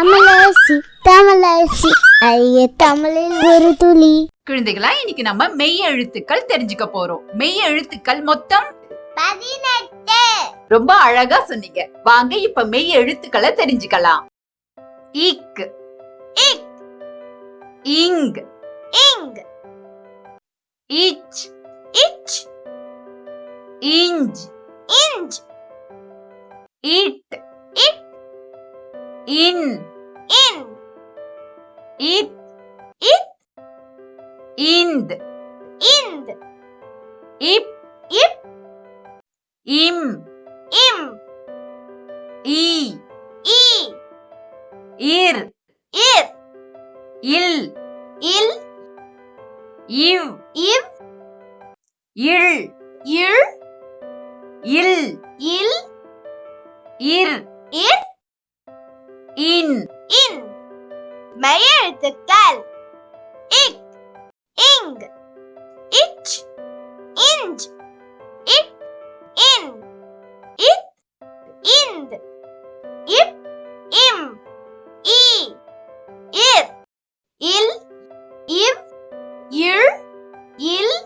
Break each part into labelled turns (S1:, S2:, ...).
S1: தமிழரசி தமிழரசி ஐய தமிழில் ஒரு துளி.
S2: குழந்தைகளா இன்னைக்கு நம்ம மெய் எழுத்துக்கள் தெரிஞ்சுக்க போறோம். மெய் எழுத்துக்கள் மொத்தம்
S1: பதினெட்டு.
S2: ரொம்ப அழகா சொன்னீங்க. வாங்க இப்ப மெய் எழுத்துக்களை தெரிஞ்சுக்கலாம். இக்.
S1: இக்.
S2: Ing.
S1: Ing.
S2: Ich.
S1: Ich.
S2: Inch.
S1: Inch.
S2: It.
S1: It.
S2: In.
S1: In
S2: It,
S1: it,
S2: ind,
S1: ind,
S2: ip,
S1: ip,
S2: im,
S1: im,
S2: e,
S1: e,
S2: ir,
S1: ir,
S2: il,
S1: il,
S2: iv,
S1: iv,
S2: il,
S1: il,
S2: il,
S1: il,
S2: ir,
S1: ir,
S2: in,
S1: in. Meyer the gal. Ik, ing, ich, inj, it, in, it, ind, ip, im, e, ir, il, im, ir, il,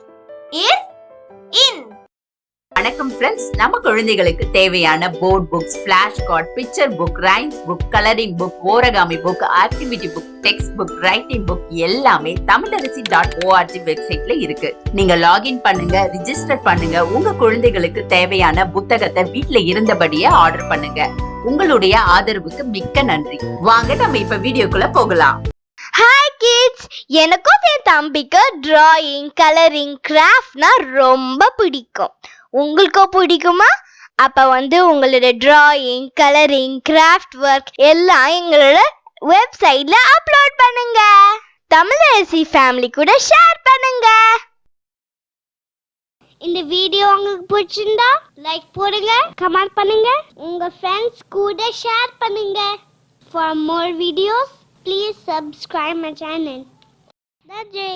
S2: வணக்கம் friends நம்ம குழந்தைகளுக்கு தேவையான board books flash card picture book rhymes book colouring book origami book activity book text book writing book எல்லாமே Tamilarasi dot O R G வெப்சைட்ல இருக்கு. நீங்க login பண்ணுங்க register பண்ணுங்க. உங்க குழந்தைகளுக்கு தேவையான புத்தகத்தை வீட்ல இருந்தபடியே ஆர்டர் பண்ணுங்க. உங்களுடைய ஆதரவுக்கு மிக்க நன்றி. வாங்க நம்ம இப்ப வீடியோக்குள்ள போகலாம்.
S1: ஹாய் கிட்ஸ் எனக்கும் என் தம்பிக்கு டிராயிங் கலரிங் கிராஃப்ட்னா ரொம்ப பிடிக்கும். உங்களுக்கும் பிடிக்குமா? அப்போ வந்து உங்களோட ட்ராயிங் கலரிங் கிராஃப்ட் ஒர்க் எல்லாம் எங்களோட வெப்சைட்ல அப்லோட் பண்ணுங்க. தமிழரசி ஃபேமிலி கூட ஷேர் பண்ணுங்க. இந்த வீடியோ உங்களுக்கு பிடிச்சிருந்தா லைக் போடுங்க கமெண்ட் பண்ணுங்க. உங்க ஃப்ரெண்ட்ஸ் கூட ஷேர் பண்ணுங்க. For more videos please subscribe my channel நன்றி.